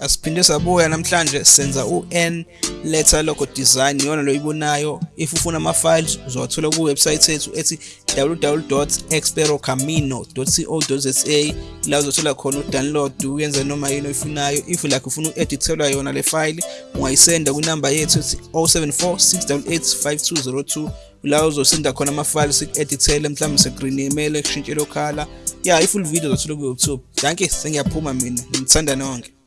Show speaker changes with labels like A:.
A: asiphinde sabuya namhlanje senza u-n letter logo design iyona lo ibonayo. If ufuna ama-files uzowathola kuwebsite yethu ethi www.experocamino.co.za la uzothola khona udownload uyenze noma yini oyifunayo. If like ufuna u-edithelwa yona le file ungayisenda kwinamba yethu ethi 074 688 5202 la uzosenda khona ama-files siku-edithele mhlawumbe segreen email kushintshele okhala. Ya i-full video uzothola ku-youtube. Danke sengiyaphuma mina ngithanda nonke.